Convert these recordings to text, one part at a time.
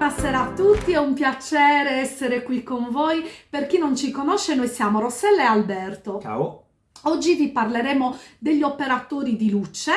Buonasera a tutti, è un piacere essere qui con voi. Per chi non ci conosce, noi siamo Rossella e Alberto. Ciao. Oggi vi parleremo degli operatori di luce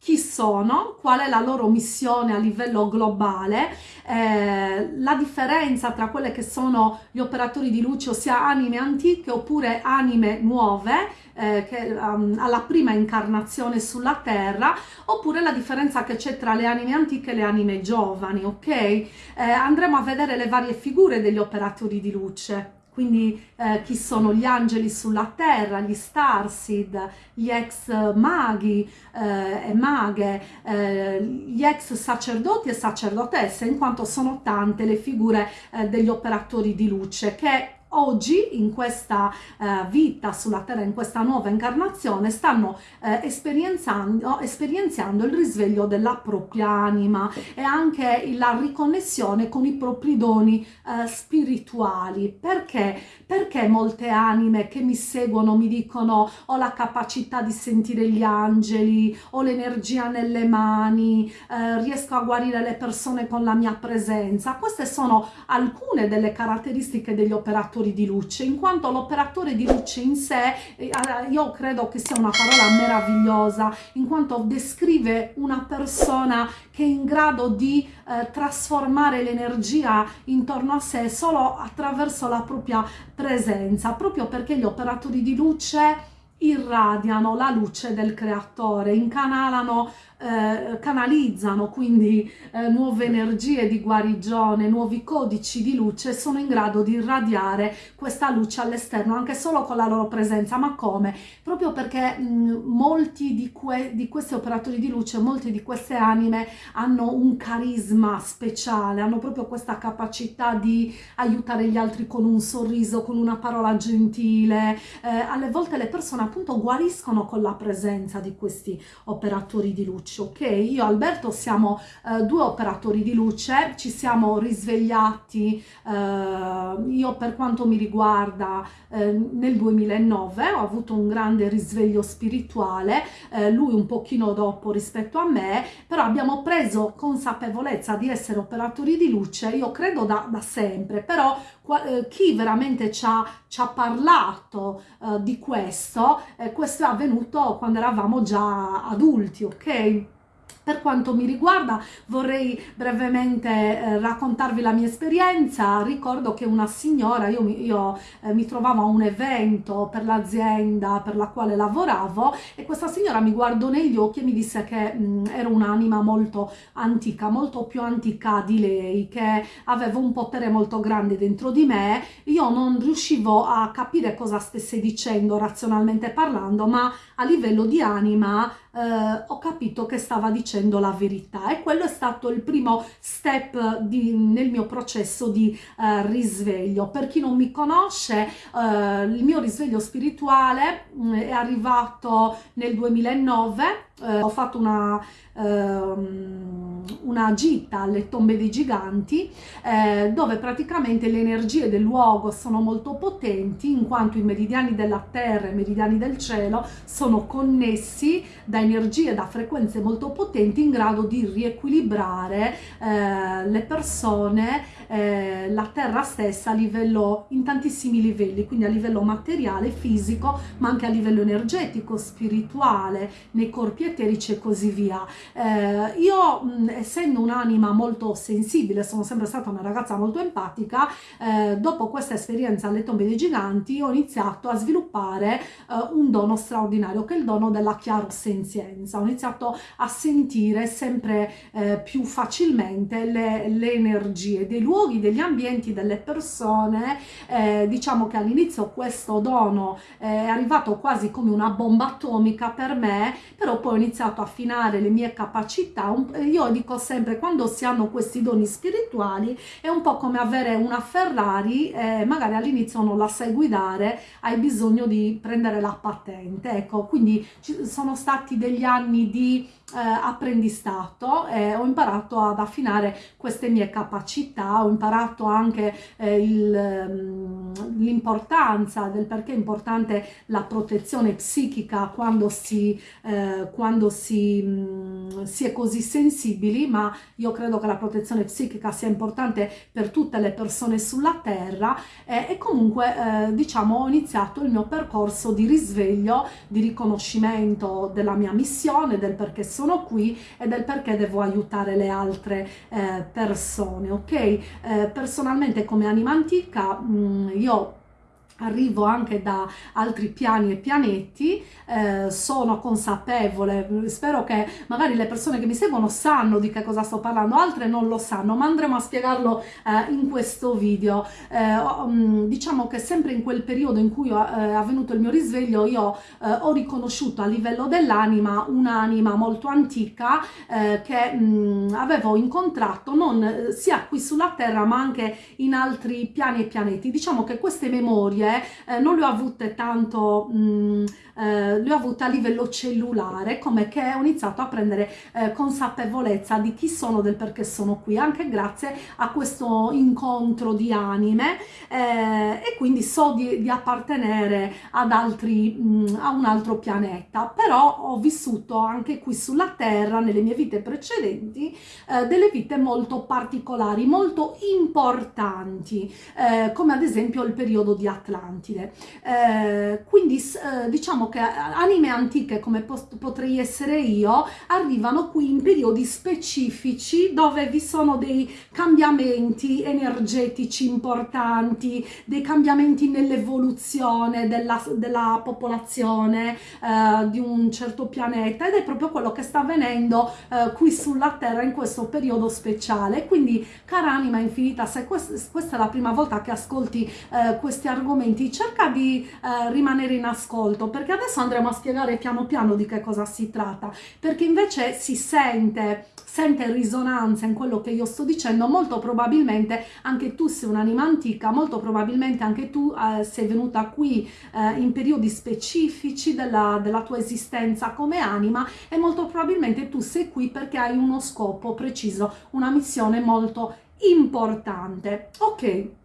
chi sono, qual è la loro missione a livello globale, eh, la differenza tra quelle che sono gli operatori di luce, ossia anime antiche oppure anime nuove, eh, che, um, alla prima incarnazione sulla terra, oppure la differenza che c'è tra le anime antiche e le anime giovani, ok? Eh, andremo a vedere le varie figure degli operatori di luce quindi eh, chi sono gli angeli sulla terra, gli starseed, gli ex maghi eh, e maghe, eh, gli ex sacerdoti e sacerdotesse, in quanto sono tante le figure eh, degli operatori di luce che oggi in questa eh, vita sulla terra, in questa nuova incarnazione, stanno eh, esperienzando, esperienziando il risveglio della propria anima e anche la riconnessione con i propri doni eh, spirituali. Perché? Perché molte anime che mi seguono mi dicono ho la capacità di sentire gli angeli, ho l'energia nelle mani, eh, riesco a guarire le persone con la mia presenza. Queste sono alcune delle caratteristiche degli operatori di luce, in quanto l'operatore di luce in sé, eh, io credo che sia una parola meravigliosa, in quanto descrive una persona che è in grado di eh, trasformare l'energia intorno a sé solo attraverso la propria presenza, proprio perché gli operatori di luce irradiano la luce del creatore, incanalano eh, canalizzano quindi eh, nuove energie di guarigione, nuovi codici di luce, sono in grado di irradiare questa luce all'esterno anche solo con la loro presenza. Ma come? Proprio perché mh, molti di, que di questi operatori di luce, molte di queste anime hanno un carisma speciale, hanno proprio questa capacità di aiutare gli altri con un sorriso, con una parola gentile. Eh, alle volte le persone appunto guariscono con la presenza di questi operatori di luce luce, ok? Io e Alberto siamo eh, due operatori di luce, ci siamo risvegliati, eh, io per quanto mi riguarda eh, nel 2009 ho avuto un grande risveglio spirituale, eh, lui un pochino dopo rispetto a me, però abbiamo preso consapevolezza di essere operatori di luce, io credo da, da sempre, però chi veramente ci ha, ci ha parlato eh, di questo, eh, questo è avvenuto quando eravamo già adulti, ok? Per quanto mi riguarda vorrei brevemente eh, raccontarvi la mia esperienza, ricordo che una signora, io, mi, io eh, mi trovavo a un evento per l'azienda per la quale lavoravo e questa signora mi guardò negli occhi e mi disse che mh, mm, ero un'anima molto antica, molto più antica di lei, che aveva un potere molto grande dentro di me, io non riuscivo a capire cosa stesse dicendo razionalmente parlando, ma a livello di anima eh, ho capito che stava dicendo la verità e quello è stato il primo step di, nel mio processo di eh, risveglio. Per chi non mi conosce, eh, il mio risveglio spirituale mh, mm, è arrivato nel 2009, eh, ho fatto una ehm, una gita alle tombe dei giganti eh, dove praticamente le energie del luogo sono molto potenti in quanto i meridiani della terra e i meridiani del cielo sono connessi da energie, da frequenze molto potenti in grado di riequilibrare eh, le persone, eh, la terra stessa a livello, in tantissimi livelli, quindi a livello materiale, fisico, ma anche a livello energetico, spirituale, nei corpi eterici e così via. Eh, io mh, essendo un'anima molto sensibile, sono sempre stata una ragazza molto empatica, eh, dopo questa esperienza alle tombe dei giganti ho iniziato a sviluppare eh, un dono straordinario che è il dono della chiarosenzienza. Ho iniziato a sentire sempre eh, più facilmente le, le, energie dei luoghi, degli ambienti, delle persone. Eh, diciamo che all'inizio questo dono è arrivato quasi come una bomba atomica per me, però poi ho iniziato a affinare le mie capacità. Io dico sempre, quando si hanno questi doni spirituali, è un po' come avere una Ferrari, eh, magari all'inizio non la sai guidare, hai bisogno di prendere la patente. Ecco, quindi ci sono stati degli anni di eh, apprendistato e ho imparato ad affinare queste mie capacità, ho imparato anche eh, mm, l'importanza del perché è importante la protezione psichica quando si, eh, quando si mh, mm, si è così sensibili, ma io credo che la protezione psichica sia importante per tutte le persone sulla Terra e comunque eh, diciamo ho iniziato il mio percorso di risveglio, di riconoscimento della mia missione, del perché sono qui e del perché devo aiutare le altre eh, persone, ok? Eh, personalmente come anima antica mh, io arrivo anche da altri piani e pianetti, eh, sono consapevole, spero che magari le persone che mi seguono sanno di che cosa sto parlando, altre non lo sanno, ma andremo a spiegarlo eh, in questo video. Eh, mm, diciamo che sempre in quel periodo in cui eh, è avvenuto il mio risveglio io eh, ho riconosciuto a livello dell'anima un'anima molto antica eh, che mh, mm, avevo incontrato non sia qui sulla terra ma anche in altri piani e pianeti. Diciamo che queste memorie eh, non le ho avute tanto, mm, eh, le ho avute a livello cellulare, come che ho iniziato a prendere eh, consapevolezza di chi sono, del perché sono qui, anche grazie a questo incontro di anime eh, e quindi so di, di appartenere ad altri, mh, mm, a un altro pianeta, però ho vissuto anche qui sulla Terra, nelle mie vite precedenti, eh, delle vite molto particolari, molto importanti, eh, come ad esempio il periodo di Atlantide Atlantide. Eh, quindi eh, diciamo che anime antiche come potrei essere io arrivano qui in periodi specifici dove vi sono dei cambiamenti energetici importanti, dei cambiamenti nell'evoluzione della, della, popolazione eh, di un certo pianeta ed è proprio quello che sta avvenendo eh, qui sulla Terra in questo periodo speciale. Quindi cara anima infinita, se questa, questa è la prima volta che ascolti eh, questi argomenti, argomenti cerca di eh, rimanere in ascolto perché adesso andremo a spiegare piano piano di che cosa si tratta perché invece si sente sente risonanza in quello che io sto dicendo molto probabilmente anche tu sei un'anima antica molto probabilmente anche tu eh, sei venuta qui eh, in periodi specifici della, della tua esistenza come anima e molto probabilmente tu sei qui perché hai uno scopo preciso una missione molto importante. Ok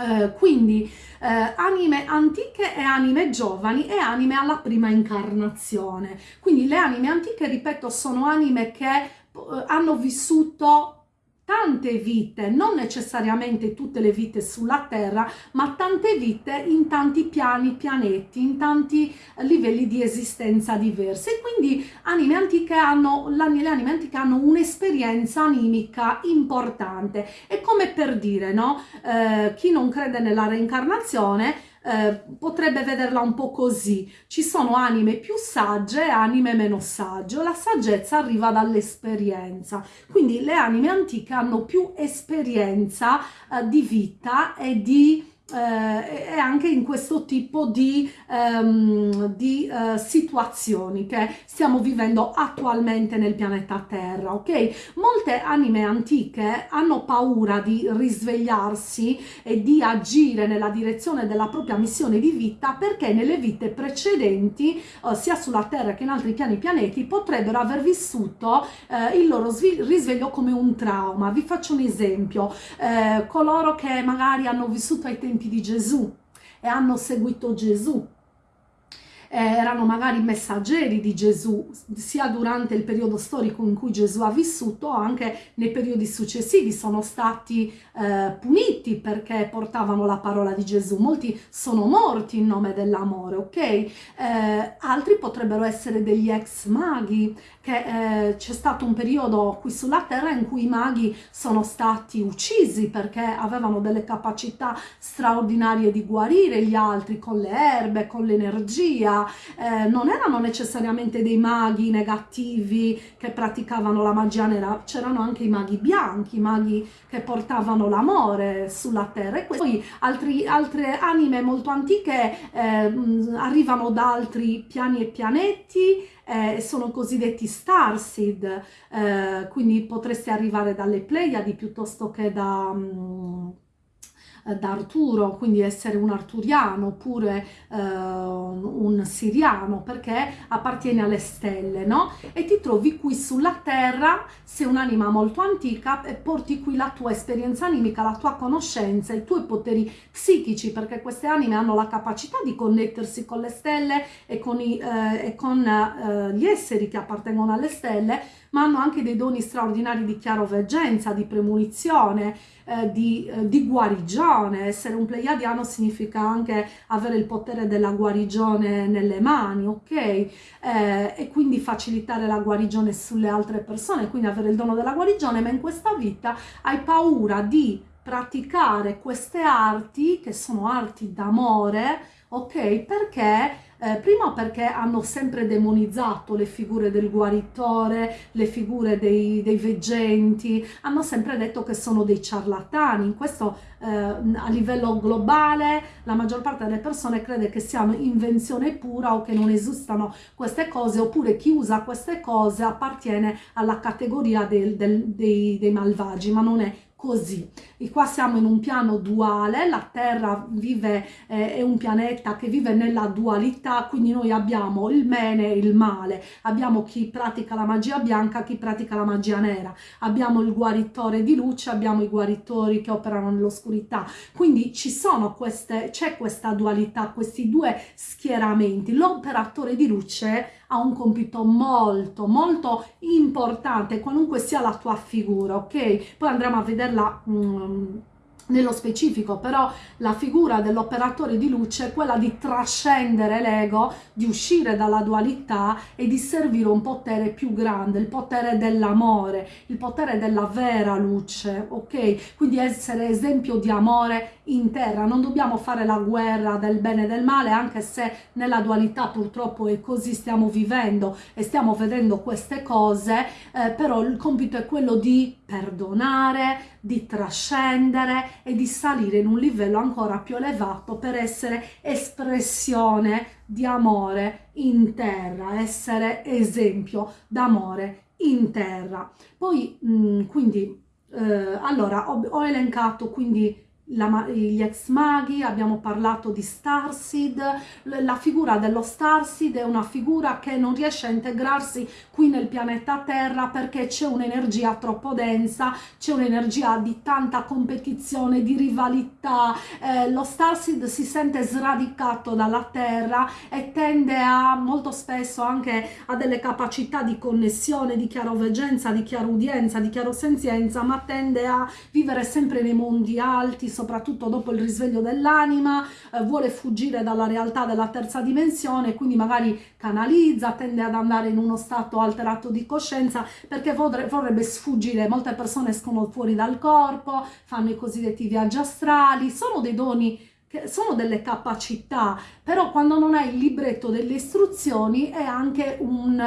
eh, quindi eh, anime antiche e anime giovani e anime alla prima incarnazione. Quindi le anime antiche, ripeto, sono anime che eh, hanno vissuto tante vite, non necessariamente tutte le vite sulla Terra, ma tante vite in tanti piani, pianeti, in tanti livelli di esistenza diversi. Quindi anime antiche hanno, le anime antiche hanno un'esperienza animica importante. È come per dire, no? Eh, chi non crede nella reincarnazione eh, potrebbe vederla un po' così. Ci sono anime più sagge e anime meno sagge. La saggezza arriva dall'esperienza. Quindi le anime antiche hanno più esperienza eh, di vita e di eh, e anche in questo tipo di, um, di uh, situazioni che stiamo vivendo attualmente nel pianeta Terra, ok? Molte anime antiche hanno paura di risvegliarsi e di agire nella direzione della propria missione di vita perché nelle vite precedenti, uh, sia sulla Terra che in altri piani pianeti, potrebbero aver vissuto uh, il loro risveglio come un trauma. Vi faccio un esempio, coloro che magari hanno vissuto ai tempi di Gesù e hanno seguito Gesù eh, erano magari messaggeri di Gesù sia durante il periodo storico in cui Gesù ha vissuto anche nei periodi successivi sono stati eh, puniti perché portavano la parola di Gesù. Molti sono morti in nome dell'amore ok? Eh, altri potrebbero essere degli ex maghi che eh, c'è stato un periodo qui sulla terra in cui i maghi sono stati uccisi perché avevano delle capacità straordinarie di guarire gli altri con le erbe, con l'energia, eh, non erano necessariamente dei maghi negativi che praticavano la magia nera, c'erano anche i maghi bianchi, i maghi che portavano l'amore sulla terra. E poi altri, altre anime molto antiche eh, arrivano da altri piani e pianeti eh, sono cosiddetti starseed, eh, quindi potresti arrivare dalle Pleiadi piuttosto che da... Um, eh, da Arturo, quindi essere un arturiano oppure eh, un siriano perché appartiene alle stelle, no? E ti trovi qui sulla terra, sei un'anima molto antica e porti qui la tua esperienza animica, la tua conoscenza, i tuoi poteri psichici perché queste anime hanno la capacità di connettersi con le stelle e con, i, eh, e con eh, gli esseri che appartengono alle stelle ma hanno anche dei doni straordinari di chiaroveggenza, di premonizione, eh, di, eh, di, guarigione. Essere un pleiadiano significa anche avere il potere della guarigione nelle mani, ok? Eh, e quindi facilitare la guarigione sulle altre persone, quindi avere il dono della guarigione, ma in questa vita hai paura di praticare queste arti, che sono arti d'amore, ok? Perché eh, prima perché hanno sempre demonizzato le figure del guaritore, le figure dei, dei veggenti, hanno sempre detto che sono dei ciarlatani, questo eh, a livello globale la maggior parte delle persone crede che siano invenzione pura o che non esistano queste cose, oppure chi usa queste cose appartiene alla categoria del, del, dei, dei malvagi, ma non è così. E qua siamo in un piano duale, la Terra vive, eh, è un pianeta che vive nella dualità, quindi noi abbiamo il bene e il male, abbiamo chi pratica la magia bianca, chi pratica la magia nera, abbiamo il guaritore di luce, abbiamo i guaritori che operano nell'oscurità, quindi ci sono queste, c'è questa dualità, questi due schieramenti. L'operatore di luce ha un compito molto molto importante qualunque sia la tua figura ok? Poi andremo a vederla um, nello specifico, però la figura dell'operatore di luce è quella di trascendere l'ego, di uscire dalla dualità e di servire un potere più grande, il potere dell'amore, il potere della vera luce, ok? Quindi essere esempio di amore in terra, non dobbiamo fare la guerra del bene e del male, anche se nella dualità purtroppo è così, stiamo vivendo e stiamo vedendo queste cose, eh, però il compito è quello di perdonare, di trascendere e di salire in un livello ancora più elevato per essere espressione di amore in terra, essere esempio d'amore in terra. Poi, mh, mm, quindi, eh, allora, ho, ho elencato quindi la, gli ex maghi, abbiamo parlato di Starseed, la figura dello Starseed è una figura che non riesce a integrarsi qui nel pianeta Terra perché c'è un'energia troppo densa, c'è un'energia di tanta competizione, di rivalità, eh, lo Starseed si sente sradicato dalla Terra e tende a molto spesso anche a delle capacità di connessione, di chiaroveggenza, di chiarudienza, di chiarosenzienza, ma tende a vivere sempre nei mondi alti, soprattutto dopo il risveglio dell'anima, eh, vuole fuggire dalla realtà della terza dimensione, quindi magari canalizza, tende ad andare in uno stato alterato di coscienza perché vorrebbe sfuggire, molte persone escono fuori dal corpo, fanno i cosiddetti viaggi astrali, sono dei doni sono delle capacità, però quando non hai il libretto delle istruzioni è anche un,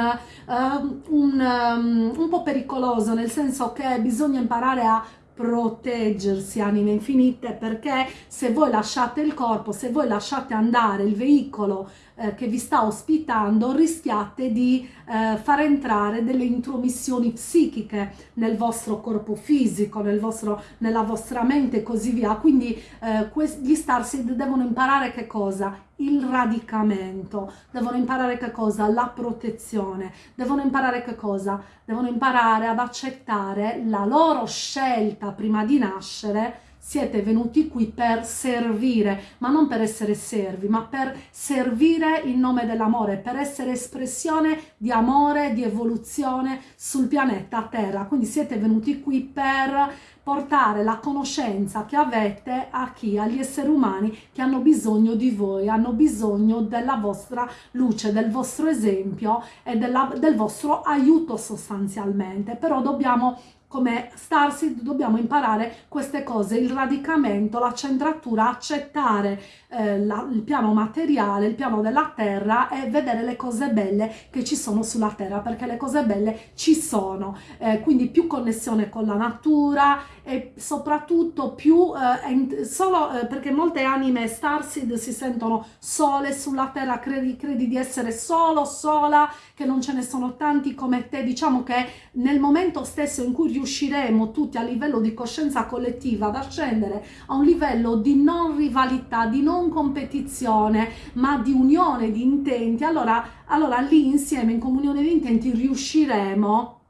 uh, un, um, un po' pericoloso, nel senso che bisogna imparare a proteggersi anime infinite perché se voi lasciate il corpo, se voi lasciate andare il veicolo eh, che vi sta ospitando rischiate di eh, far entrare delle intromissioni psichiche nel vostro corpo fisico, nel vostro, nella vostra mente e così via. Quindi eh, gli Starseed devono imparare che cosa? Il radicamento, devono imparare che cosa? La protezione, devono imparare che cosa? Devono imparare ad accettare la loro scelta prima di nascere siete venuti qui per servire, ma non per essere servi, ma per servire in nome dell'amore, per essere espressione di amore, di evoluzione sul pianeta Terra. Quindi siete venuti qui per portare la conoscenza che avete a chi? Agli esseri umani che hanno bisogno di voi, hanno bisogno della vostra luce, del vostro esempio e della, del vostro aiuto sostanzialmente. Però dobbiamo come Starseed dobbiamo imparare queste cose, il radicamento, la centratura, accettare eh, la, il piano materiale, il piano della terra e vedere le cose belle che ci sono sulla terra, perché le cose belle ci sono, eh, quindi più connessione con la natura e soprattutto più, eh, solo eh, perché molte anime Starseed si sentono sole sulla terra, credi, credi di essere solo, sola, che non ce ne sono tanti come te, diciamo che nel momento stesso in cui riusciamo riusciremo tutti a livello di coscienza collettiva ad ascendere a un livello di non rivalità, di non competizione, ma di unione di intenti, allora, allora lì insieme in comunione di intenti riusciremo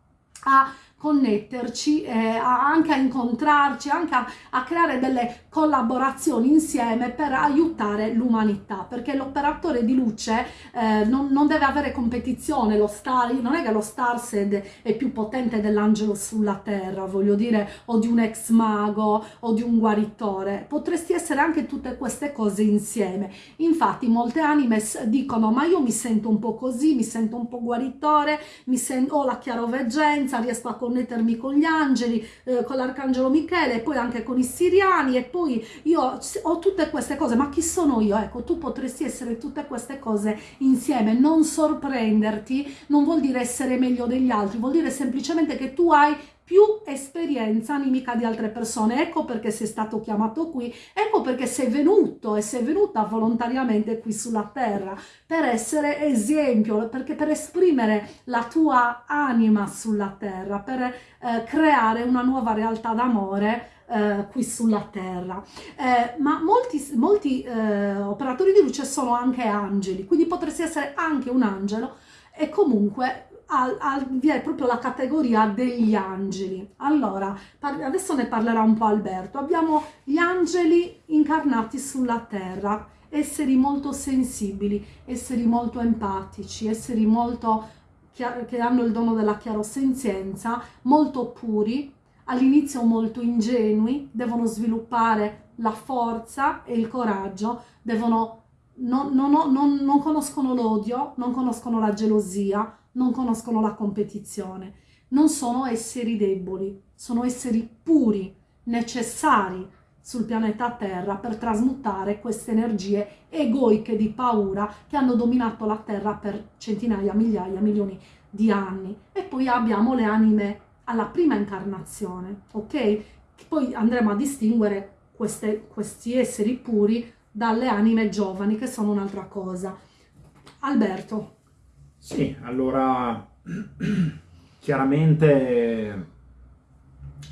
a connetterci, eh, anche a incontrarci, anche a, a, creare delle collaborazioni insieme per aiutare l'umanità, perché l'operatore di luce eh, non, non, deve avere competizione, lo star, non è che lo Starsed è più potente dell'angelo sulla terra, voglio dire, o di un ex mago o di un guaritore, potresti essere anche tutte queste cose insieme. Infatti molte anime dicono ma io mi sento un po' così, mi sento un po' guaritore, mi sento, ho la chiaroveggenza, riesco a connettermi con gli angeli, eh, con l'arcangelo Michele e poi anche con i siriani e poi io ho tutte queste cose, ma chi sono io? Ecco, tu potresti essere tutte queste cose insieme, non sorprenderti, non vuol dire essere meglio degli altri, vuol dire semplicemente che tu hai più esperienza animica di altre persone. Ecco perché sei stato chiamato qui, ecco perché sei venuto e sei venuta volontariamente qui sulla terra, per essere esempio, perché per esprimere la tua anima sulla terra, per eh, creare una nuova realtà d'amore eh, qui sulla terra. Eh, ma molti, molti eh, operatori di luce sono anche angeli, quindi potresti essere anche un angelo e comunque al, al, vi è proprio la categoria degli angeli. Allora, adesso ne parlerà un po' Alberto. Abbiamo gli angeli incarnati sulla terra, esseri molto sensibili, esseri molto empatici, esseri molto che hanno il dono della chiarosenzienza, molto puri, all'inizio molto ingenui, devono sviluppare la forza e il coraggio, devono, non, non, non, non conoscono l'odio, non conoscono la gelosia, non conoscono la competizione. Non sono esseri deboli, sono esseri puri, necessari sul pianeta Terra per trasmutare queste energie egoiche di paura che hanno dominato la Terra per centinaia, migliaia, milioni di anni. E poi abbiamo le anime alla prima incarnazione, ok? Poi andremo a distinguere queste, questi esseri puri dalle anime giovani, che sono un'altra cosa. Alberto. Sì, allora chiaramente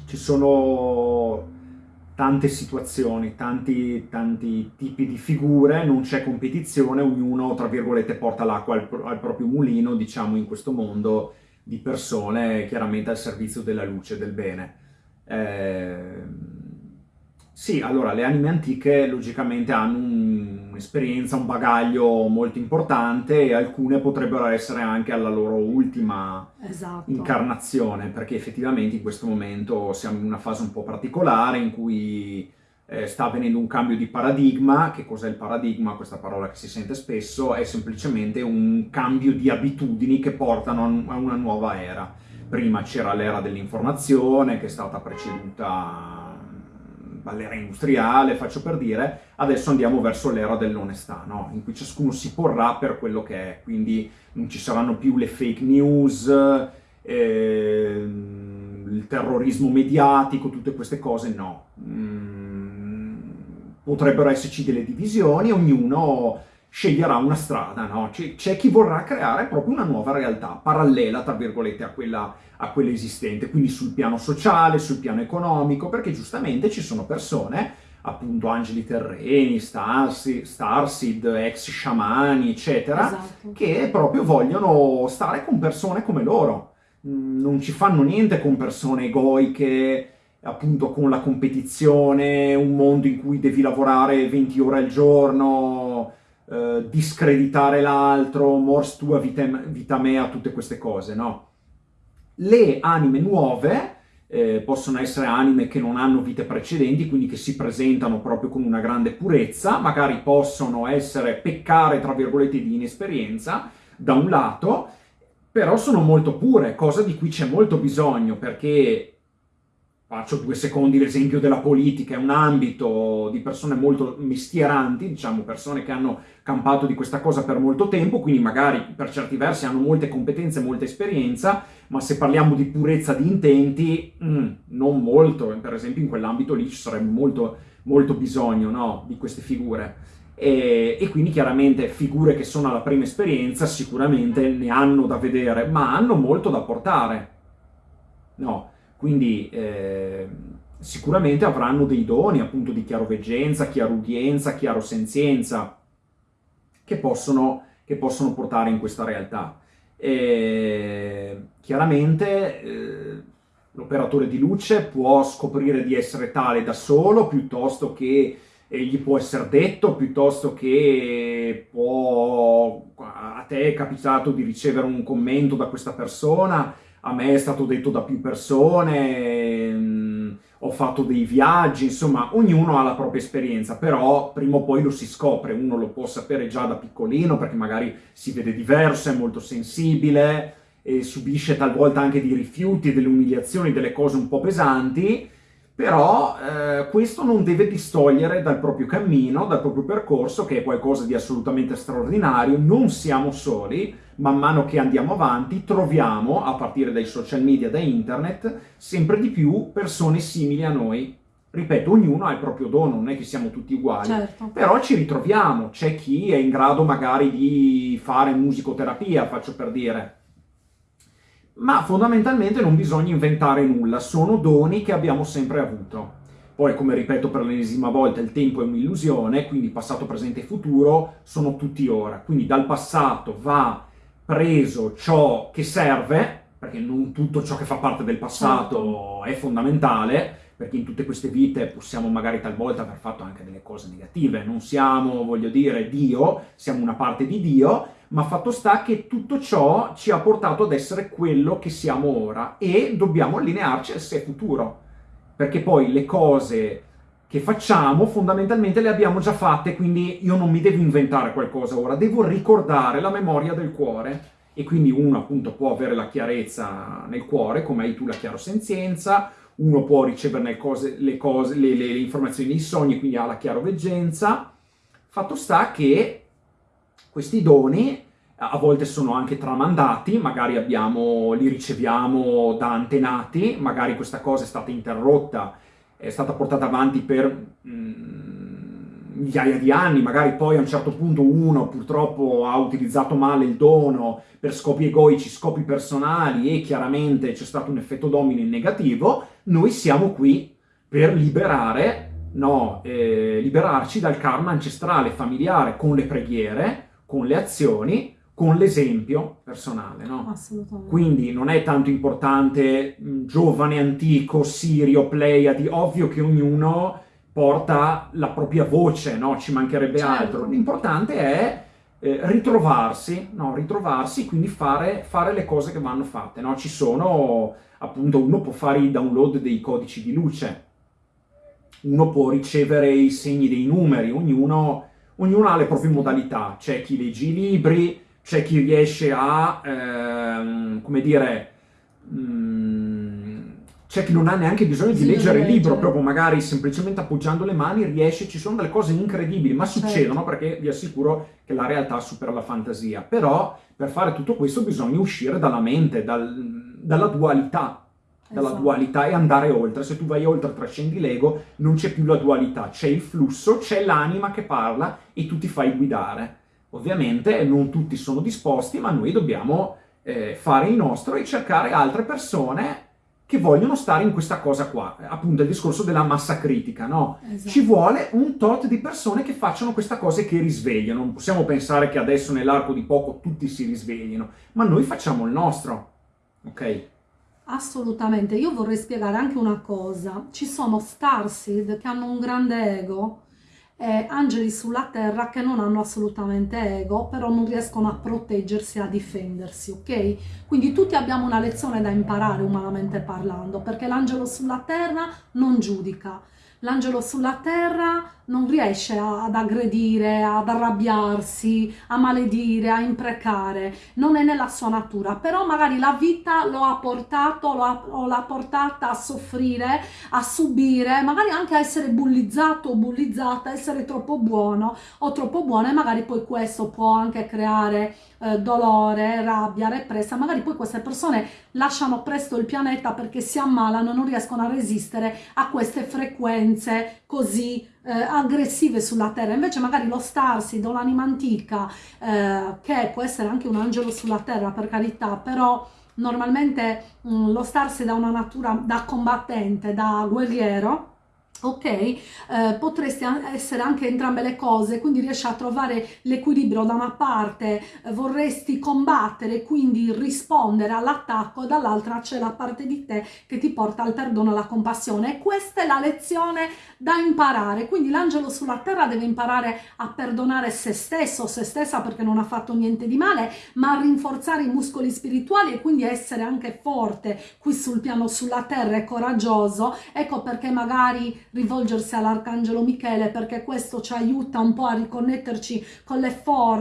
ci sono tante situazioni, tanti, tanti tipi di figure, non c'è competizione, ognuno, tra virgolette, porta l'acqua al, al, proprio mulino, diciamo, in questo mondo di persone, chiaramente al servizio della luce del bene. Eh, sì, allora, le anime antiche logicamente hanno un'esperienza, un bagaglio molto importante e alcune potrebbero essere anche alla loro ultima esatto. incarnazione, perché effettivamente in questo momento siamo in una fase un po' particolare in cui eh, sta avvenendo un cambio di paradigma. Che cos'è il paradigma? Questa parola che si sente spesso, è semplicemente un cambio di abitudini che portano a una nuova era. Prima c'era l'era dell'informazione che è stata preceduta dall'era industriale, faccio per dire, adesso andiamo verso l'era dell'onestà, no? in cui ciascuno si porrà per quello che è, quindi non ci saranno più le fake news, eh, il terrorismo mediatico, tutte queste cose, no. Mm, potrebbero esserci delle divisioni, ognuno sceglierà una strada, no? C'è chi vorrà creare proprio una nuova realtà, parallela, tra virgolette, a quella, a quella, esistente, quindi sul piano sociale, sul piano economico, perché giustamente ci sono persone, appunto angeli terreni, starsi, starseed, ex sciamani, eccetera, esatto. che proprio vogliono stare con persone come loro. Mm, non ci fanno niente con persone egoiche, appunto con la competizione, un mondo in cui devi lavorare 20 ore al giorno, eh, discreditare l'altro, mors tua, vita, vita mea, tutte queste cose, no? Le anime nuove eh, possono essere anime che non hanno vite precedenti, quindi che si presentano proprio con una grande purezza, magari possono essere peccare, tra virgolette, di inesperienza, da un lato, però sono molto pure, cosa di cui c'è molto bisogno, perché faccio due secondi l'esempio della politica, è un ambito di persone molto mestieranti, diciamo persone che hanno campato di questa cosa per molto tempo, quindi magari per certi versi hanno molte competenze, molta esperienza, ma se parliamo di purezza di intenti, mm, non molto, per esempio in quell'ambito lì ci sarebbe molto, molto bisogno no, di queste figure. E, e, quindi chiaramente figure che sono alla prima esperienza sicuramente ne hanno da vedere, ma hanno molto da portare. No, Quindi eh, sicuramente avranno dei doni appunto di chiaroveggenza, chiarudienza, chiarosenzienza che possono, che possono portare in questa realtà. E, chiaramente eh, l'operatore di luce può scoprire di essere tale da solo piuttosto che eh, gli può essere detto, piuttosto che può, a te è capitato di ricevere un commento da questa persona, a me è stato detto da più persone, mh, ho fatto dei viaggi, insomma, ognuno ha la propria esperienza, però prima o poi lo si scopre, uno lo può sapere già da piccolino perché magari si vede diverso, è molto sensibile, e subisce talvolta anche dei rifiuti, delle umiliazioni, delle cose un po' pesanti, però eh, questo non deve distogliere dal proprio cammino, dal proprio percorso, che è qualcosa di assolutamente straordinario, non siamo soli, man mano che andiamo avanti troviamo, a partire dai social media, da internet, sempre di più persone simili a noi. Ripeto, ognuno ha il proprio dono, non è che siamo tutti uguali, Certo. però ci ritroviamo, c'è chi è in grado magari di fare musicoterapia, faccio per dire, ma fondamentalmente non bisogna inventare nulla, sono doni che abbiamo sempre avuto. Poi, come ripeto per l'ennesima volta, il tempo è un'illusione, quindi passato, presente e futuro sono tutti ora. Quindi dal passato va preso ciò che serve, perché non tutto ciò che fa parte del passato è fondamentale, perché in tutte queste vite possiamo magari talvolta aver fatto anche delle cose negative, non siamo, voglio dire, Dio, siamo una parte di Dio, ma fatto sta che tutto ciò ci ha portato ad essere quello che siamo ora e dobbiamo allinearci al sé futuro, perché poi le cose che facciamo fondamentalmente le abbiamo già fatte, quindi io non mi devo inventare qualcosa ora, devo ricordare la memoria del cuore e quindi uno appunto può avere la chiarezza nel cuore, come hai tu la chiarosenzienza, uno può ricevere le, cose, le, le, le, informazioni nei sogni, quindi ha la chiaroveggenza. Fatto sta che questi doni a volte sono anche tramandati, magari abbiamo, li riceviamo da antenati, magari questa cosa è stata interrotta, è stata portata avanti per mm, migliaia di anni, magari poi a un certo punto uno purtroppo ha utilizzato male il dono per scopi egoici, scopi personali e chiaramente c'è stato un effetto domino in negativo, noi siamo qui per liberare, no, eh, liberarci dal karma ancestrale, familiare, con le preghiere, con le azioni, con l'esempio personale, no? Assolutamente. Quindi non è tanto importante mh, giovane, antico, Sirio, Pleiadi, ovvio che ognuno porta la propria voce, no? Ci mancherebbe Certo. altro. L'importante è eh, ritrovarsi, no? Ritrovarsi, quindi fare, fare le cose che vanno fatte, no? Ci sono, appunto, uno può fare i download dei codici di luce, uno può ricevere i segni dei numeri, ognuno, ognuno ha le proprie modalità. C'è chi legge i libri, c'è chi riesce a, ehm, come dire, mm, c'è chi non ha neanche bisogno di Sì, leggere il leggere. libro, proprio magari semplicemente appoggiando le mani riesce, ci sono delle cose incredibili, ma Certo. succedono perché vi assicuro che la realtà supera la fantasia. Però per fare tutto questo bisogna uscire dalla mente, dal- dalla dualità, dalla Esatto. dualità e andare oltre. Se tu vai oltre, trascendi l'ego, non c'è più la dualità, c'è il flusso, c'è l'anima che parla e tu ti fai guidare. Ovviamente non tutti sono disposti, ma noi dobbiamo eh, fare il nostro e cercare altre persone che vogliono stare in questa cosa qua. Appunto il discorso della massa critica, no? Esatto. Ci vuole un tot di persone che facciano questa cosa e che risvegliano. Non possiamo pensare che adesso nell'arco di poco tutti si risveglino, ma noi facciamo il nostro. Ok? Assolutamente, io vorrei spiegare anche una cosa. Ci sono starseed che hanno un grande ego e angeli sulla terra che non hanno assolutamente ego, però non riescono a proteggersi a difendersi, ok? Quindi tutti abbiamo una lezione da imparare umanamente parlando, perché l'angelo sulla terra non giudica. L'angelo sulla terra non riesce ad aggredire, ad arrabbiarsi, a maledire, a imprecare, non è nella sua natura, però magari la vita lo ha portato, lo ha, o l'ha portata a soffrire, a subire, magari anche a essere bullizzato o bullizzata, essere troppo buono o troppo buona e magari poi questo può anche creare eh, dolore, rabbia, repressa, magari poi queste persone lasciano presto il pianeta perché si ammalano non riescono a resistere a queste frequenze così eh, aggressive sulla terra. Invece magari lo Starseed o l'anima antica, eh, che può essere anche un angelo sulla terra per carità, però normalmente mh, mm, lo starsi da una natura da combattente, da guerriero, ok? Eh, potresti essere anche entrambe le cose, quindi riesci a trovare l'equilibrio da una parte, eh, vorresti combattere, quindi rispondere all'attacco, dall'altra c'è la parte di te che ti porta al perdono e alla compassione. E questa è la lezione da imparare, quindi l'angelo sulla terra deve imparare a perdonare se stesso, se stessa perché non ha fatto niente di male, ma a rinforzare i muscoli spirituali e quindi essere anche forte qui sul piano sulla terra e coraggioso. Ecco perché magari rivolgersi all'Arcangelo Michele perché questo ci aiuta un po' a riconnetterci con,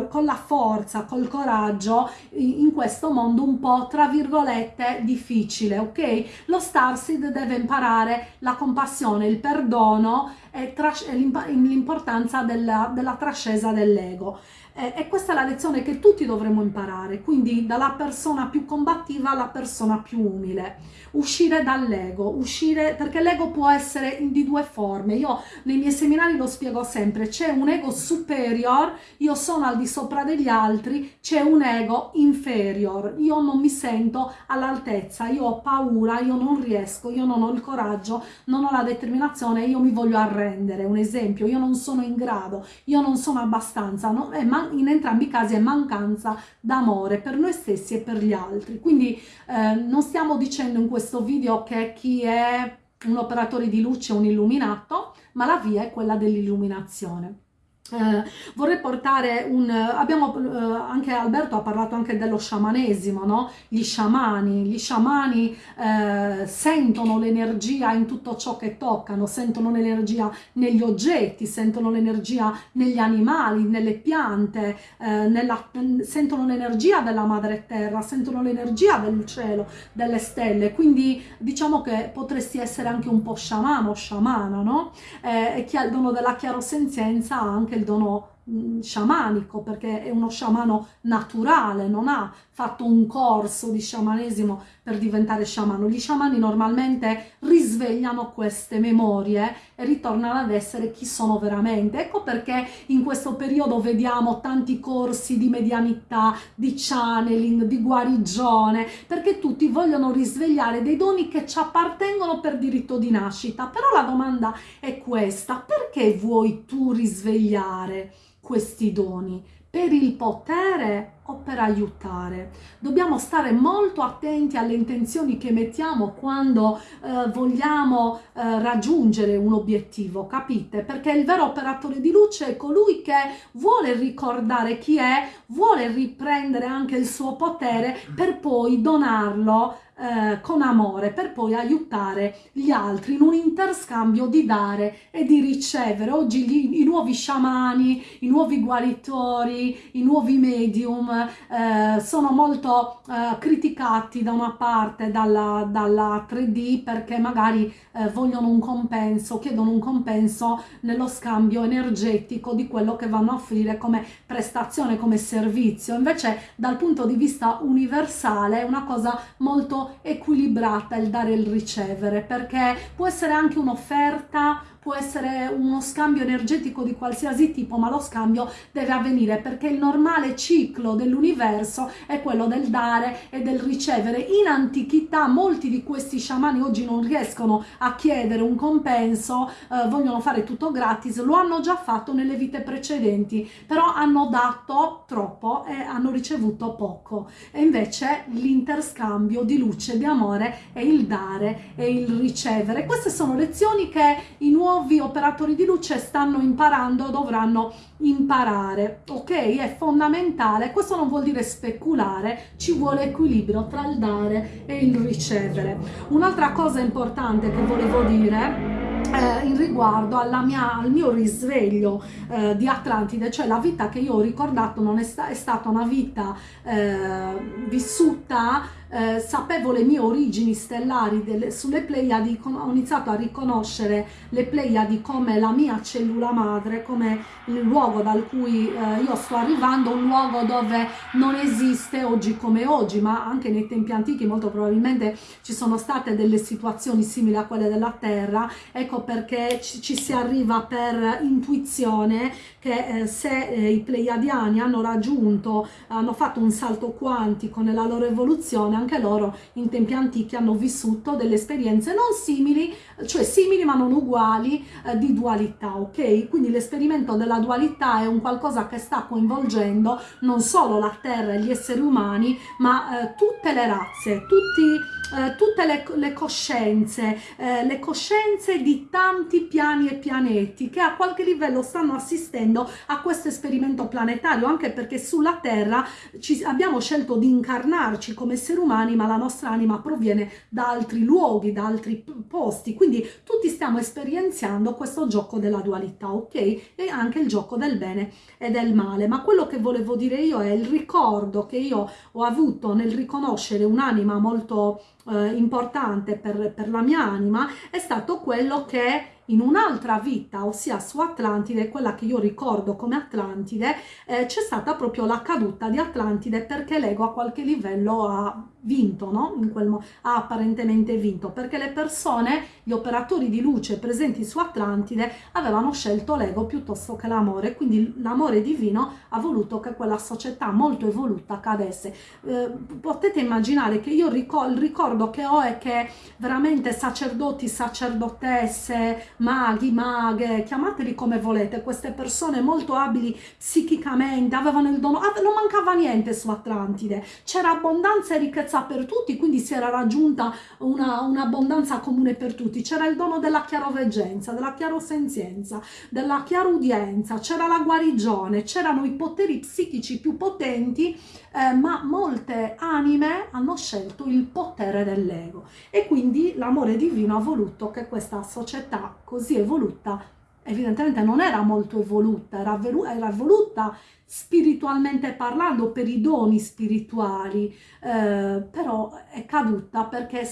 con la forza, col coraggio in questo mondo un po' tra virgolette difficile, ok? Lo Starseed deve imparare la compassione, il perdono e l'importanza della, della trascesa dell'ego. Eh, e questa è la lezione che tutti dovremmo imparare, quindi dalla persona più combattiva alla persona più umile. Uscire dall'ego, uscire perché l'ego può essere di due forme. Io nei miei seminari lo spiego sempre, c'è un ego superior, io sono al di sopra degli altri, c'è un ego inferior, io non mi sento all'altezza, io ho paura, io non riesco, io non ho il coraggio, non ho la determinazione, io mi voglio arrendere. Un esempio, io non sono in grado, io non sono abbastanza, no? In entrambi i casi è mancanza d'amore per noi stessi e per gli altri. Quindi eh, non stiamo dicendo in questo video che chi è un operatore di luce è un illuminato, ma la via è quella dell'illuminazione. Eh, vorrei portare un abbiamo eh, anche Alberto ha parlato anche dello sciamanesimo no? Gli sciamani gli sciamani eh, sentono l'energia in tutto ciò che toccano sentono l'energia negli oggetti sentono l'energia negli animali nelle piante eh, nella, sentono l'energia della madre terra sentono l'energia del cielo delle stelle. Quindi diciamo che potresti essere anche un po' sciamano sciamana no? Eh, e chi ha il dono della chiarosenzienza anche dono mm, sciamanico perché è uno sciamano naturale, non ha fatto un corso di sciamanesimo per diventare sciamano. Gli sciamani normalmente risvegliano queste memorie e ritornano ad essere chi sono veramente. Ecco perché in questo periodo vediamo tanti corsi di medianità, di channeling, di guarigione, perché tutti vogliono risvegliare dei doni che ci appartengono per diritto di nascita. Però la domanda è questa, perché vuoi tu risvegliare questi doni? Per il potere o per aiutare. Dobbiamo stare molto attenti alle intenzioni che mettiamo quando eh, vogliamo eh, raggiungere un obiettivo, capite? Perché il vero operatore di luce è colui che vuole ricordare chi è, vuole riprendere anche il suo potere per poi donarlo eh, con amore per poi aiutare gli altri in un interscambio di dare e di ricevere. Oggi gli, i nuovi sciamani, i nuovi guaritori, i nuovi medium eh, sono molto eh, criticati da una parte dalla, dalla 3D perché magari eh, vogliono un compenso, chiedono un compenso nello scambio energetico di quello che vanno a offrire come prestazione, come servizio. Invece dal punto di vista universale è una cosa molto equilibrata il dare e il ricevere perché può essere anche un'offerta può essere uno scambio energetico di qualsiasi tipo, ma lo scambio deve avvenire perché il normale ciclo dell'universo è quello del dare e del ricevere. In antichità molti di questi sciamani oggi non riescono a chiedere un compenso, eh, vogliono fare tutto gratis, lo hanno già fatto nelle vite precedenti, però hanno dato troppo e hanno ricevuto poco. E invece l'interscambio di luce, di amore è il dare e il ricevere. Queste sono lezioni che i nuovi nuovi operatori di luce stanno imparando, dovranno imparare, ok? È fondamentale, questo non vuol dire speculare, ci vuole equilibrio tra il dare e il ricevere. Un'altra cosa importante che volevo dire eh, in riguardo mia, al mio risveglio eh, di Atlantide, cioè la vita che io ho ricordato non è, sta, è stata una vita eh, vissuta eh, sapevo le mie origini stellari delle, sulle Pleiadi, ho iniziato a riconoscere le Pleiadi come la mia cellula madre, come il luogo dal cui eh, io sto arrivando, un luogo dove non esiste oggi come oggi, ma anche nei tempi antichi molto probabilmente ci sono state delle situazioni simili a quelle della Terra, ecco perché ci, ci si arriva per intuizione che eh, se eh, i Pleiadiani hanno raggiunto, hanno fatto un salto quantico nella loro evoluzione, anche loro in tempi antichi hanno vissuto delle esperienze non simili, cioè simili ma non uguali eh, di dualità, ok? Quindi l'esperimento della dualità è un qualcosa che sta coinvolgendo non solo la Terra e gli esseri umani, ma eh, tutte le razze, tutti eh, tutte le, le coscienze, eh, le coscienze di tanti piani e pianeti che a qualche livello stanno assistendo a questo esperimento planetario, anche perché sulla Terra ci, abbiamo scelto di incarnarci come esseri umani, ma la nostra anima proviene da altri luoghi, da altri posti, quindi tutti stiamo esperienziando questo gioco della dualità, ok? E anche il gioco del bene e del male, ma quello che volevo dire io è il ricordo che io ho avuto nel riconoscere un'anima molto eh, importante per, per la mia anima è stato quello che in un'altra vita, ossia su Atlantide, quella che io ricordo come Atlantide, eh, c'è stata proprio la caduta di Atlantide perché l'ego a qualche livello ha vinto, no? In quel ha apparentemente vinto, perché le persone, gli operatori di luce presenti su Atlantide avevano scelto l'ego piuttosto che l'amore, quindi l'amore divino ha voluto che quella società molto evoluta cadesse. Eh, potete immaginare che io ricor il ricordo che ho è che veramente sacerdoti, sacerdotesse, maghi, maghe, chiamateli come volete, queste persone molto abili psichicamente, avevano il dono, non mancava niente su Atlantide, c'era abbondanza e ricchezza per tutti, quindi si era raggiunta un'abbondanza un comune per tutti, c'era il dono della chiaroveggenza, della chiarosenzienza, della chiarudienza, c'era la guarigione, c'erano i poteri psichici più potenti, eh, ma molte anime hanno scelto il potere dell'ego. E quindi l'amore divino ha voluto che questa società così evoluta evidentemente non era molto evoluta, era, era evoluta spiritualmente parlando per i doni spirituali, eh, però è caduta perché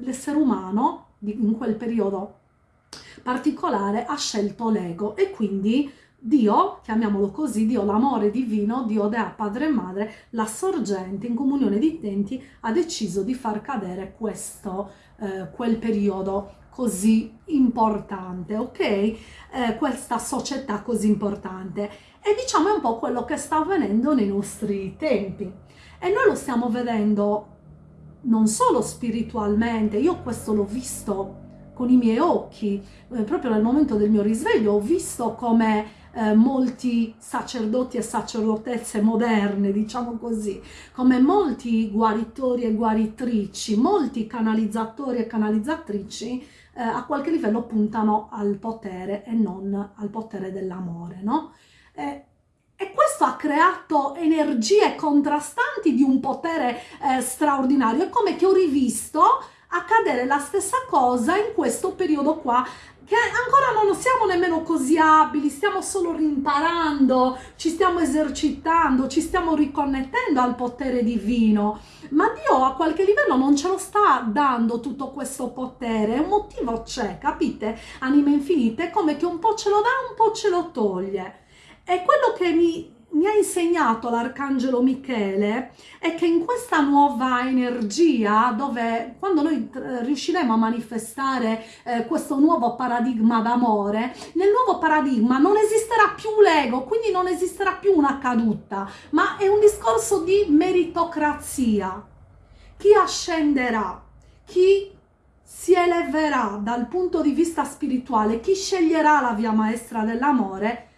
l'essere umano in quel periodo particolare ha scelto l'ego e quindi Dio, chiamiamolo così, Dio l'amore divino, Dio Dea Padre e Madre, la sorgente in comunione di intenti ha deciso di far cadere questo, eh, quel periodo così importante, ok? Eh, questa società così importante. E diciamo è un po' quello che sta avvenendo nei nostri tempi. E noi lo stiamo vedendo non solo spiritualmente, io questo l'ho visto con i miei occhi, eh, proprio nel momento del mio risveglio, ho visto come eh, molti sacerdoti e sacerdotesse moderne, diciamo così, come molti guaritori e guaritrici, molti canalizzatori e canalizzatrici eh, a qualche livello puntano al potere e non al potere dell'amore, no? Eh, e questo ha creato energie contrastanti di un potere eh, straordinario. È come che ho rivisto accadere la stessa cosa in questo periodo qua che ancora non siamo nemmeno così abili, stiamo solo rimparando, ci stiamo esercitando, ci stiamo riconnettendo al potere divino, ma Dio a qualche livello non ce lo sta dando tutto questo potere, un motivo c'è, capite? Anime infinite, come che un po' ce lo dà, un po' ce lo toglie. E quello che mi mi ha insegnato l'arcangelo Michele è che in questa nuova energia dove quando noi eh, riusciremo a manifestare eh, questo nuovo paradigma d'amore nel nuovo paradigma non esisterà più l'ego quindi non esisterà più una caduta ma è un discorso di meritocrazia. Chi ascenderà? Chi si eleverà dal punto di vista spirituale? Chi sceglierà la via maestra dell'amore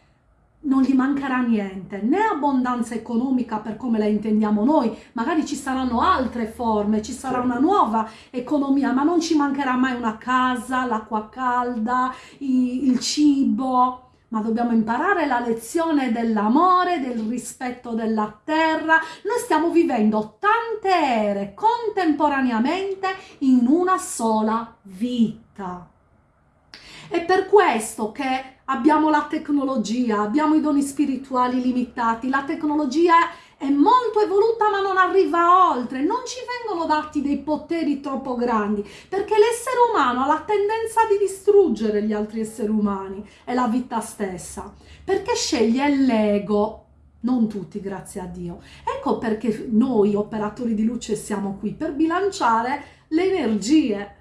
non gli mancherà niente, né abbondanza economica per come la intendiamo noi, magari ci saranno altre forme, ci sarà una nuova economia, ma non ci mancherà mai una casa, l'acqua calda, il cibo, ma dobbiamo imparare la lezione dell'amore, del rispetto della terra. Noi stiamo vivendo tante ere contemporaneamente in una sola vita. È per questo che abbiamo la tecnologia, abbiamo i doni spirituali limitati, la tecnologia è molto evoluta ma non arriva oltre, non ci vengono dati dei poteri troppo grandi, perché l'essere umano ha la tendenza di distruggere gli altri esseri umani e la vita stessa, perché sceglie l'ego, non tutti grazie a Dio. Ecco perché noi operatori di luce siamo qui, per bilanciare le energie,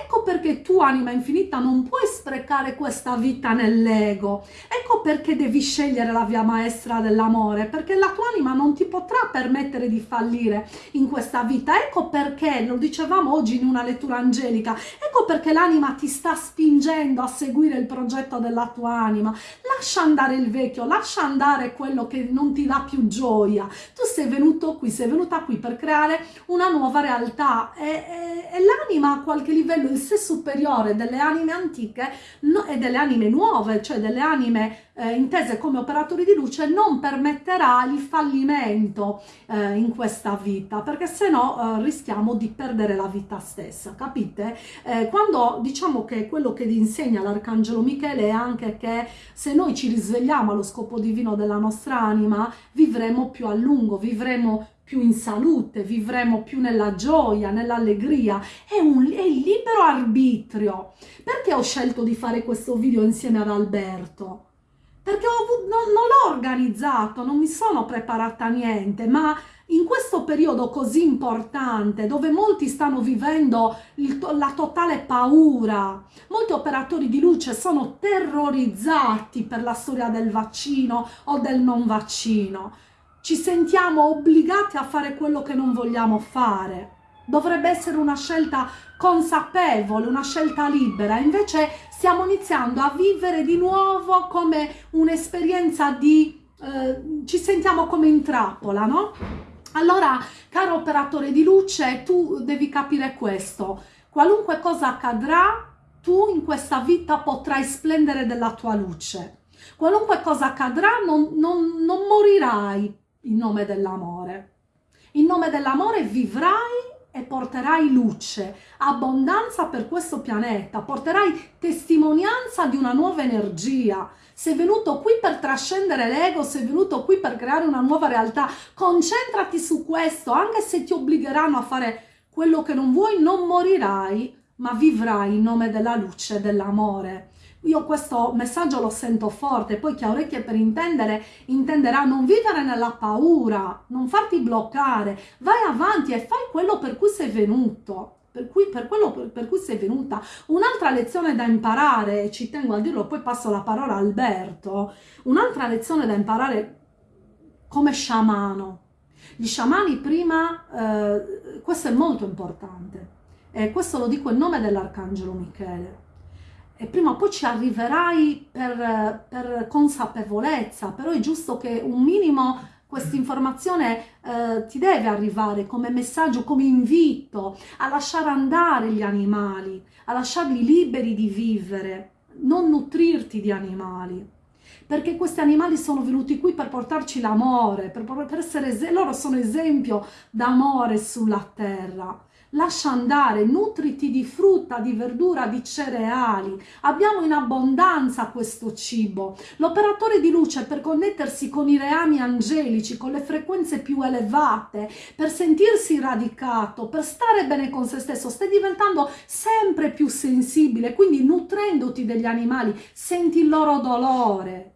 Ecco perché tu, anima infinita, non puoi sprecare questa vita nell'ego. Ecco perché devi scegliere la via maestra dell'amore, perché la tua anima non ti potrà permettere di fallire in questa vita. Ecco perché, lo dicevamo oggi in una lettura angelica, ecco perché l'anima ti sta spingendo a seguire il progetto della tua anima. Lascia andare il vecchio, lascia andare quello che non ti dà più gioia. Tu sei venuto qui, sei venuta qui per creare una nuova realtà e, e, e l'anima a qualche livello livello il sé superiore delle anime antiche e delle anime nuove, cioè delle anime eh, intese come operatori di luce, non permetterà il fallimento eh, in questa vita, perché se no eh, rischiamo di perdere la vita stessa, capite? Eh, quando diciamo che quello che insegna l'Arcangelo Michele è anche che se noi ci risvegliamo allo scopo divino della nostra anima, vivremo più a lungo, vivremo più in salute, vivremo più nella gioia, nell'allegria, è, un, è il libero arbitrio. Perché ho scelto di fare questo video insieme ad Alberto? Perché ho, non, non l'ho organizzato, non mi sono preparata a niente, ma in questo periodo così importante dove molti stanno vivendo il, la totale paura, molti operatori di luce sono terrorizzati per la storia del vaccino o del non vaccino ci sentiamo obbligati a fare quello che non vogliamo fare. Dovrebbe essere una scelta consapevole, una scelta libera, invece stiamo iniziando a vivere di nuovo come un'esperienza di... Eh, ci sentiamo come in trappola, no? Allora, caro operatore di luce, tu devi capire questo. Qualunque cosa accadrà, tu in questa vita potrai splendere della tua luce. Qualunque cosa accadrà, non, non, non morirai, in nome dell'amore. In nome dell'amore vivrai e porterai luce, abbondanza per questo pianeta, porterai testimonianza di una nuova energia. Sei venuto qui per trascendere l'ego, sei venuto qui per creare una nuova realtà. Concentrati su questo, anche se ti obbligheranno a fare quello che non vuoi, non morirai, ma vivrai in nome della luce, dell'amore. Io questo messaggio lo sento forte, poi chi ha orecchie per intendere intenderà non vivere nella paura, non farti bloccare, vai avanti e fai quello per cui sei venuto. Per, cui, per quello per, per cui sei venuta. Un'altra lezione da imparare, ci tengo a dirlo, poi passo la parola a Alberto, un'altra lezione da imparare come sciamano. Gli sciamani prima, eh, questo è molto importante, e questo lo dico in nome dell'Arcangelo Michele, e prima o poi ci arriverai per, per consapevolezza, però è giusto che un minimo questa informazione eh, ti deve arrivare come messaggio, come invito a lasciare andare gli animali, a lasciarli liberi di vivere, non nutrirti di animali. Perché questi animali sono venuti qui per portarci l'amore, per, per essere, loro sono esempio d'amore sulla terra lascia andare, nutriti di frutta, di verdura, di cereali. Abbiamo in abbondanza questo cibo. L'operatore di luce per connettersi con i reami angelici, con le frequenze più elevate, per sentirsi radicato, per stare bene con se stesso, stai diventando sempre più sensibile, quindi nutrendoti degli animali, senti il loro dolore,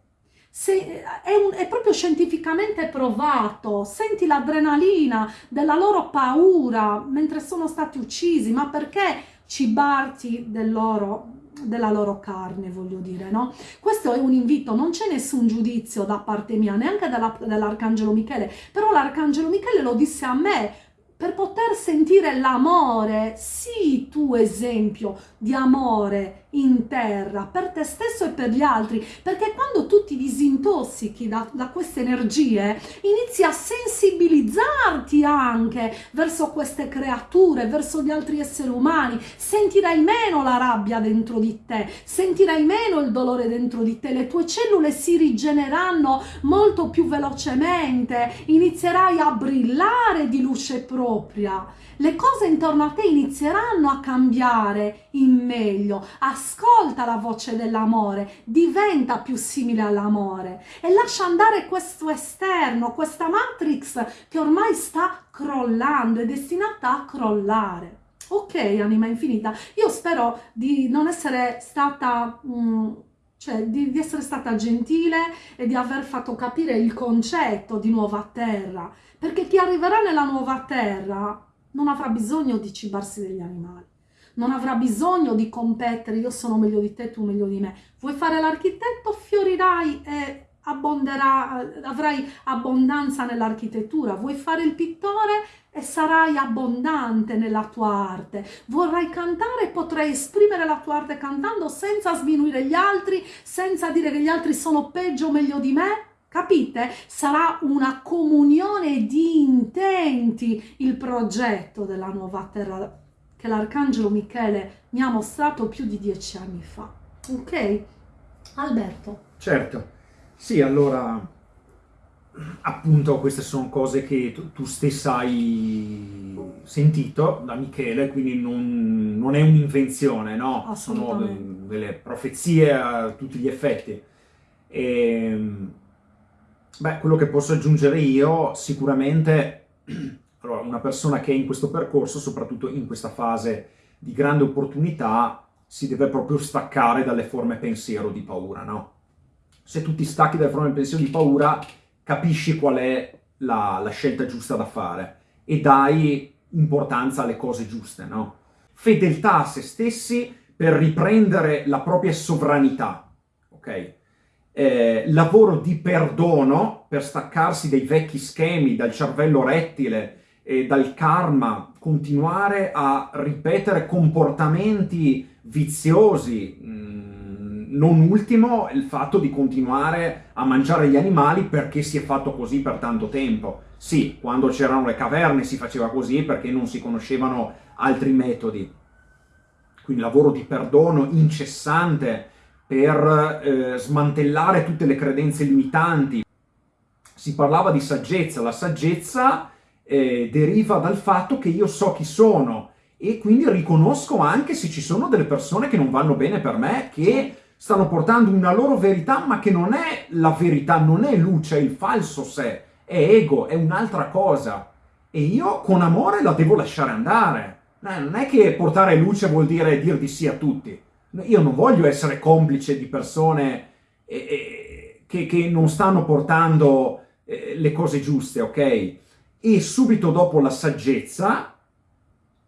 se, è, un, è, proprio scientificamente provato, senti l'adrenalina della loro paura mentre sono stati uccisi, ma perché cibarti del loro, della loro carne, voglio dire, no? Questo è un invito, non c'è nessun giudizio da parte mia, neanche dell'Arcangelo Michele, però l'Arcangelo Michele lo disse a me, per poter sentire l'amore, sii tu esempio di amore in terra per te stesso e per gli altri, perché quando tu ti disintossichi da, da queste energie, inizi a sensibilizzarti anche verso queste creature, verso gli altri esseri umani, sentirai meno la rabbia dentro di te, sentirai meno il dolore dentro di te, le tue cellule si rigeneranno molto più velocemente, inizierai a brillare di luce propria, le cose intorno a te inizieranno a cambiare in meglio, ascolta la voce dell'amore, diventa più simile all'amore e lascia andare questo esterno, questa matrix che ormai sta crollando, è destinata a crollare. Ok, anima infinita, io spero di non essere stata... Mm, cioè di, di, essere stata gentile e di aver fatto capire il concetto di nuova terra, perché chi arriverà nella nuova terra non avrà bisogno di cibarsi degli animali, non avrà bisogno di competere, io sono meglio di te, tu meglio di me. Vuoi fare l'architetto, fiorirai e abbonderà, avrai abbondanza nell'architettura. Vuoi fare il pittore e sarai abbondante nella tua arte. Vorrai cantare e potrai esprimere la tua arte cantando senza sminuire gli altri, senza dire che gli altri sono peggio o meglio di me. Capite? Sarà una comunione di intenti il progetto della nuova terra che l'Arcangelo Michele mi ha mostrato più di dieci anni fa. Ok? Alberto. Certo. Sì, allora, appunto queste sono cose che tu, tu stessa hai sentito da Michele, quindi non, non è un'invenzione, no? Sono delle profezie a tutti gli effetti. E, ehm, beh, quello che posso aggiungere io, sicuramente, allora, una persona che è in questo percorso, soprattutto in questa fase di grande opportunità, si deve proprio staccare dalle forme pensiero di paura, no? se tu ti stacchi dal fronte del pensiero di paura, capisci qual è la, la, scelta giusta da fare e dai importanza alle cose giuste, no? Fedeltà a se stessi per riprendere la propria sovranità, ok? Eh, lavoro di perdono per staccarsi dai vecchi schemi, dal cervello rettile e dal karma, continuare a ripetere comportamenti viziosi, mm, non ultimo il fatto di continuare a mangiare gli animali perché si è fatto così per tanto tempo. Sì, quando c'erano le caverne si faceva così perché non si conoscevano altri metodi. Quindi lavoro di perdono incessante per eh, smantellare tutte le credenze limitanti. Si parlava di saggezza, la saggezza eh, deriva dal fatto che io so chi sono e quindi riconosco anche se ci sono delle persone che non vanno bene per me, che stanno portando una loro verità, ma che non è la verità, non è luce, è il falso sé, è ego, è un'altra cosa. E io con amore la devo lasciare andare. Non è che portare luce vuol dire dir di sì a tutti. Io non voglio essere complice di persone eh, eh, che, che, non stanno portando eh, le cose giuste, ok? E subito dopo la saggezza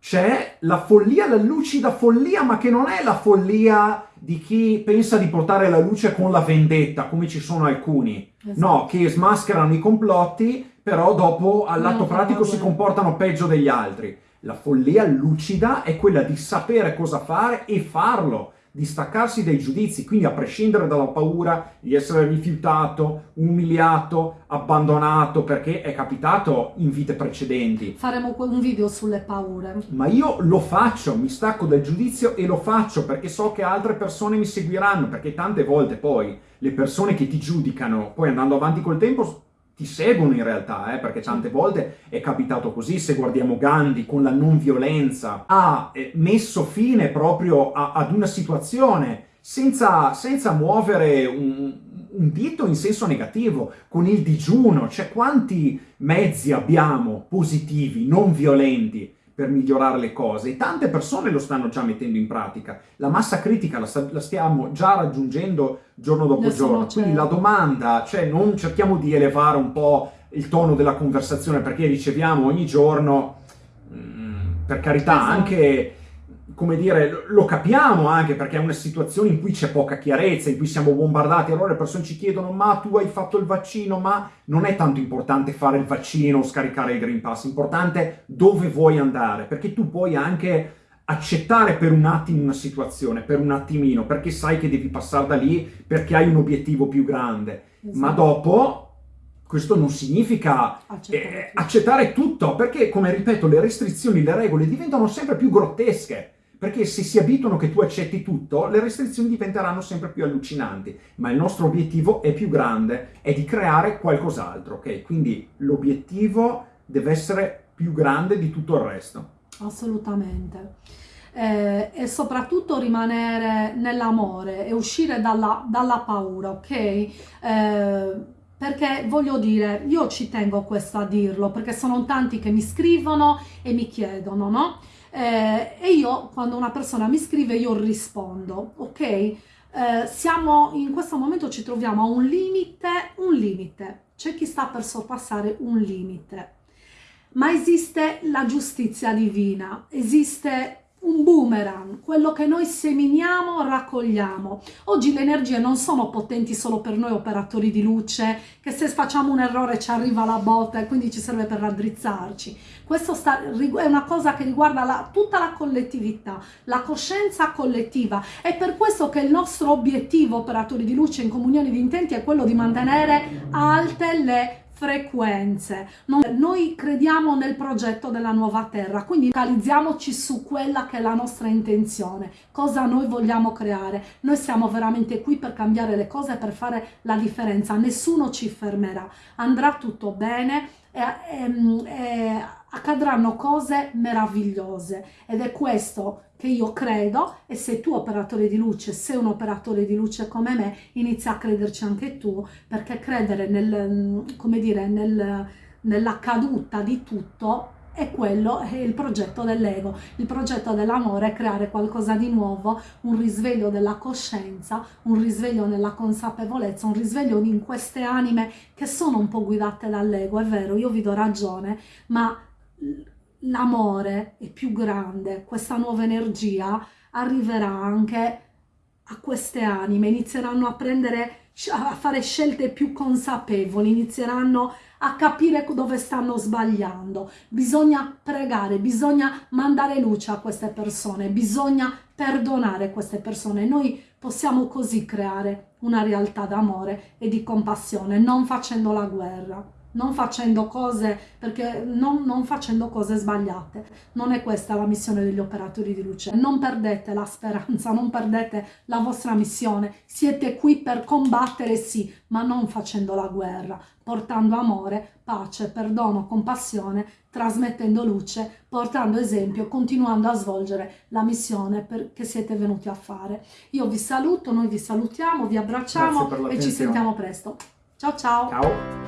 c'è la follia, la lucida follia, ma che non è la follia di chi pensa di portare la luce con la vendetta, come ci sono alcuni. Esatto. No, che smascherano i complotti, però dopo all'atto pratico si comportano peggio degli altri. La follia lucida è quella di sapere cosa fare e farlo di staccarsi dai giudizi, quindi a prescindere dalla paura di essere rifiutato, umiliato, abbandonato, perché è capitato in vite precedenti. Faremo un video sulle paure. Ma io lo faccio, mi stacco dal giudizio e lo faccio perché so che altre persone mi seguiranno, perché tante volte poi le persone che ti giudicano, poi andando avanti col tempo, ti seguono in realtà, eh, perché tante volte è capitato così, se guardiamo Gandhi con la non violenza, ha eh, messo fine proprio a, ad una situazione senza, senza muovere un, un dito in senso negativo, con il digiuno, cioè quanti mezzi abbiamo positivi, non violenti, per migliorare le cose e tante persone lo stanno già mettendo in pratica. La massa critica la, la stiamo già raggiungendo giorno dopo Adesso giorno, quindi la domanda, cioè non cerchiamo di elevare un po' il tono della conversazione perché riceviamo ogni giorno, mh, mm, per carità, esatto. anche come dire, lo capiamo anche perché è una situazione in cui c'è poca chiarezza, in cui siamo bombardati, allora le persone ci chiedono ma tu hai fatto il vaccino, ma non è tanto importante fare il vaccino o scaricare il Green Pass, è importante dove vuoi andare, perché tu puoi anche accettare per un attimo una situazione, per un attimino, perché sai che devi passare da lì perché hai un obiettivo più grande, esatto. ma dopo questo non significa accettare, eh, accettare tutto, perché come ripeto le restrizioni, le regole diventano sempre più grottesche perché se si abituano che tu accetti tutto, le restrizioni diventeranno sempre più allucinanti, ma il nostro obiettivo è più grande, è di creare qualcos'altro, ok? Quindi l'obiettivo deve essere più grande di tutto il resto. Assolutamente. Eh, e soprattutto rimanere nell'amore e uscire dalla, dalla paura, ok? Eh, perché voglio dire, io ci tengo questo a dirlo, perché sono tanti che mi scrivono e mi chiedono, no? Eh, e io quando una persona mi scrive io rispondo, ok? Eh, siamo in questo momento ci troviamo a un limite, un limite, c'è chi sta per sorpassare un limite, ma esiste la giustizia divina, esiste un boomerang, quello che noi seminiamo raccogliamo. Oggi le energie non sono potenti solo per noi operatori di luce, che se facciamo un errore ci arriva la botta e quindi ci serve per raddrizzarci. Questo sta, è una cosa che riguarda la, tutta la collettività, la coscienza collettiva. È per questo che il nostro obiettivo operatori di luce in comunione di intenti è quello di mantenere alte le frequenze. Noi crediamo nel progetto della nuova terra, quindi focalizziamoci su quella che è la nostra intenzione, cosa noi vogliamo creare. Noi siamo veramente qui per cambiare le cose, per fare la differenza, nessuno ci fermerà, andrà tutto bene e, e, e accadranno cose meravigliose ed è questo che io credo e se tu operatore di luce, sei un operatore di luce come me, inizia a crederci anche tu perché credere nel, come dire, nel, nella caduta di tutto è quello è il progetto dell'ego. Il progetto dell'amore è creare qualcosa di nuovo, un risveglio della coscienza, un risveglio nella consapevolezza, un risveglio in queste anime che sono un po' guidate dall'ego, è vero, io vi do ragione, ma l'amore è più grande, questa nuova energia arriverà anche a queste anime, inizieranno a prendere a fare scelte più consapevoli, inizieranno a capire dove stanno sbagliando. Bisogna pregare, bisogna mandare luce a queste persone, bisogna perdonare queste persone. Noi possiamo così creare una realtà d'amore e di compassione, non facendo la guerra non facendo cose perché non, non, facendo cose sbagliate. Non è questa la missione degli operatori di luce. Non perdete la speranza non perdete la vostra missione. Siete qui per combattere sì ma non facendo la guerra portando amore pace perdono compassione trasmettendo luce portando esempio continuando a svolgere la missione che siete venuti a fare. Io vi saluto noi vi salutiamo vi abbracciamo e ci sentiamo presto. Ciao ciao. Ciao